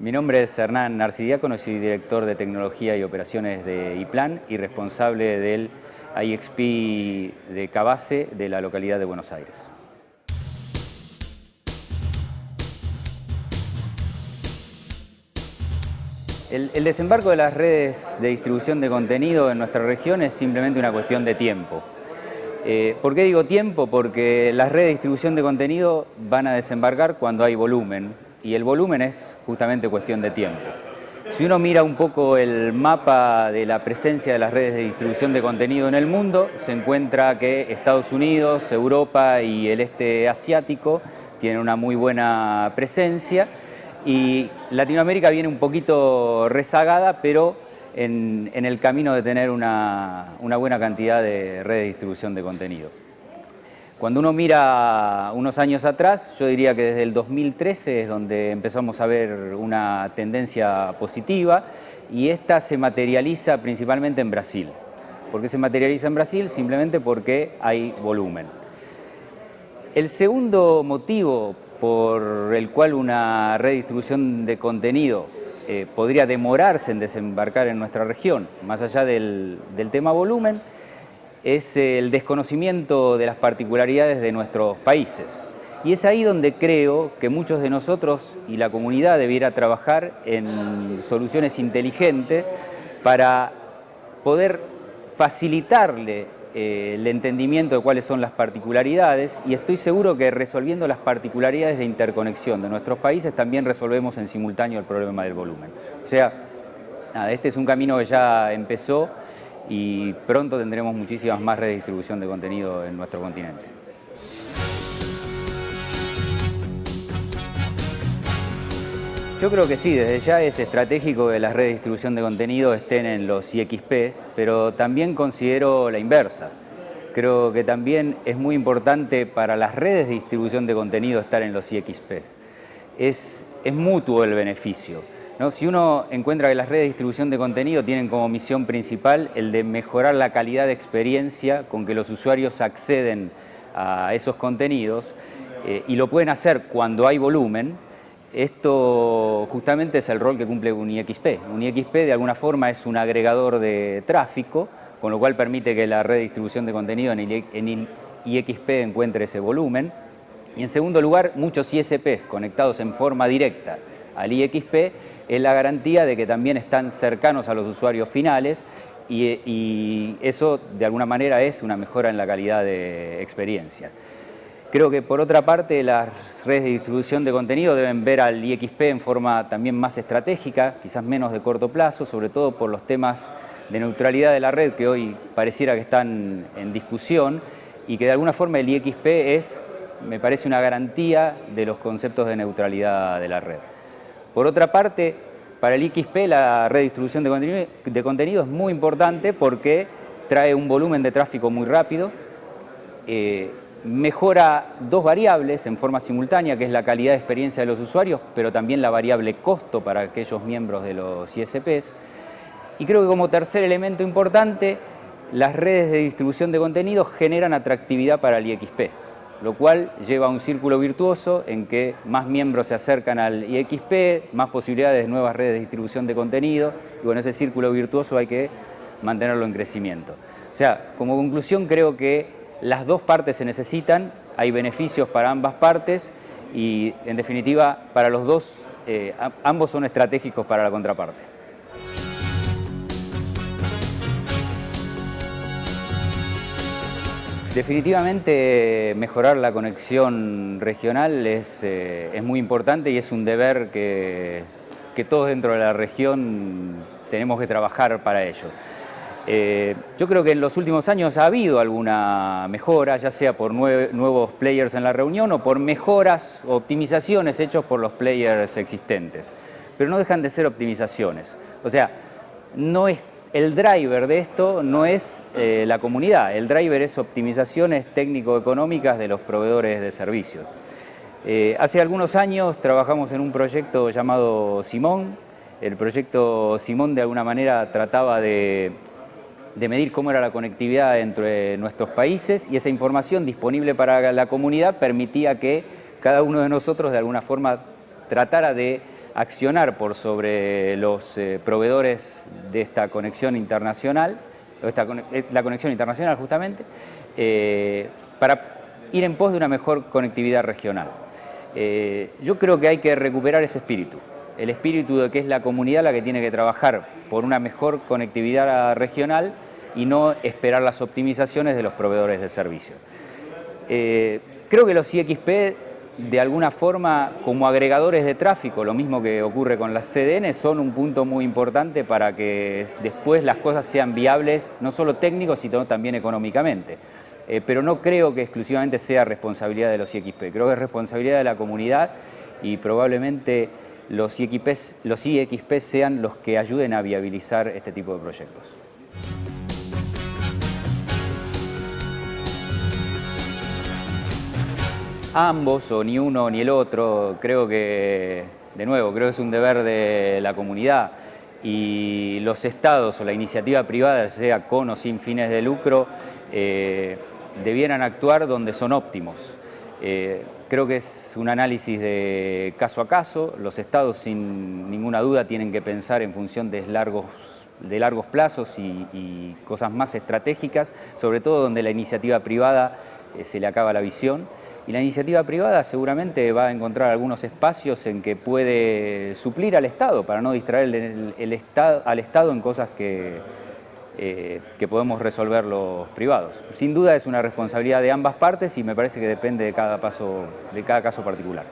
Mi nombre es Hernán Narcidiácono, soy director de Tecnología y Operaciones de IPLAN y responsable del IXP de Cabase de la localidad de Buenos Aires. El, desembarco de las redes de distribución de contenido en nuestra región es simplemente una cuestión de tiempo. Eh, ¿Por qué digo tiempo? Porque las redes de distribución de contenido van a desembarcar cuando hay volumen, y el volumen es justamente cuestión de tiempo. Si uno mira un poco el mapa de la presencia de las redes de distribución de contenido en el mundo, se encuentra que Estados Unidos, Europa y el este asiático tienen una muy buena presencia y Latinoamérica viene un poquito rezagada, pero en, el camino de tener una buena cantidad de redes de distribución de contenido. Cuando uno mira unos años atrás, yo diría que desde el 2013 es donde empezamos a ver una tendencia positiva y esta se materializa principalmente en Brasil. ¿Por qué se materializa en Brasil? Simplemente porque hay volumen. El segundo motivo por el cual una red de distribución de contenido eh, podría demorarse en desembarcar en nuestra región, más allá del tema volumen, es el desconocimiento de las particularidades de nuestros países. Y es ahí donde creo que muchos de nosotros y la comunidad debiera trabajar en soluciones inteligentes para poder facilitarle eh, el entendimiento de cuáles son las particularidades y estoy seguro que resolviendo las particularidades de interconexión de nuestros países también resolvemos en simultáneo el problema del volumen. O sea, este es un camino que ya empezó y pronto tendremos muchísimas más redes de de contenido en nuestro continente. Yo creo que sí, desde ya es estratégico que las redes de distribución de contenido estén en los IXP, pero también considero la inversa. Creo que también es muy importante para las redes de distribución de contenido estar en los IXP. Es, es mutuo el beneficio. Si uno encuentra que las redes de distribución de contenido tienen como misión principal el de mejorar la calidad de experiencia con que los usuarios acceden a esos contenidos eh, y lo pueden hacer cuando hay volumen, esto justamente es el rol que cumple un IXP. Un IXP de alguna forma es un agregador de tráfico, con lo cual permite que la red de distribución de contenido en IXP encuentre ese volumen. Y en segundo lugar, muchos ISPs conectados en forma directa al IXP es la garantía de que también están cercanos a los usuarios finales y, eso de alguna manera es una mejora en la calidad de experiencia. Creo que por otra parte las redes de distribución de contenido deben ver al IXP en forma también más estratégica, quizás menos de corto plazo, sobre todo por los temas de neutralidad de la red que hoy pareciera que están en discusión y que de alguna forma el IXP es, me parece, una garantía de los conceptos de neutralidad de la red. Por otra parte, para el XP la red de distribución de contenido, es muy importante porque trae un volumen de tráfico muy rápido, eh, mejora dos variables en forma simultánea, que es la calidad de experiencia de los usuarios, pero también la variable costo para aquellos miembros de los ISPs. Y creo que como tercer elemento importante, las redes de distribución de contenido generan atractividad para el IXP lo cual lleva a un círculo virtuoso en que más miembros se acercan al IXP, más posibilidades de nuevas redes de distribución de contenido, y bueno, ese círculo virtuoso hay que mantenerlo en crecimiento. O sea, como conclusión creo que las dos partes se necesitan, hay beneficios para ambas partes y en definitiva para los dos, eh, ambos son estratégicos para la contraparte. Definitivamente mejorar la conexión regional es, eh, es muy importante y es un deber que, que, todos dentro de la región tenemos que trabajar para ello. Eh, yo creo que en los últimos años ha habido alguna mejora, ya sea por nuevos players en la reunión o por mejoras o optimizaciones hechos por los players existentes. Pero no dejan de ser optimizaciones. O sea, no es el driver de esto no es eh, la comunidad, el driver es optimizaciones técnico-económicas de los proveedores de servicios. Eh, hace algunos años trabajamos en un proyecto llamado Simón. El proyecto Simón de alguna manera trataba de, de medir cómo era la conectividad entre nuestros países y esa información disponible para la comunidad permitía que cada uno de nosotros de alguna forma tratara de accionar por sobre los eh, proveedores de esta conexión internacional, eh, la conexión internacional justamente, eh, para ir en pos de una mejor conectividad regional. yo creo que hay que recuperar ese espíritu, el espíritu de que es la comunidad la que tiene que trabajar por una mejor conectividad regional y no esperar las optimizaciones de los proveedores de servicio. creo que los IXP de alguna forma como agregadores de tráfico, lo mismo que ocurre con las CDN, son un punto muy importante para que después las cosas sean viables, no solo técnicos, sino también económicamente. Eh, pero no creo que exclusivamente sea responsabilidad de los IXP, creo que es responsabilidad de la comunidad y probablemente los los IXP sean los que ayuden a viabilizar este tipo de proyectos. Ambos o ni uno ni el otro. Creo que, de nuevo, creo que es un deber de la comunidad y los estados o la iniciativa privada, sea con o sin fines de lucro, eh, debieran actuar donde son óptimos. Eh, creo que es un análisis de caso a caso. Los estados, sin ninguna duda, tienen que pensar en función de largos, de largos plazos y, cosas más estratégicas, sobre todo donde la iniciativa privada eh, se le acaba la visión. Y la iniciativa privada seguramente va a encontrar algunos espacios en que puede suplir al Estado para no distraer el, estado, al Estado en cosas que, eh, que podemos resolver los privados. Sin duda es una responsabilidad de ambas partes y me parece que depende de cada, paso, de cada caso particular.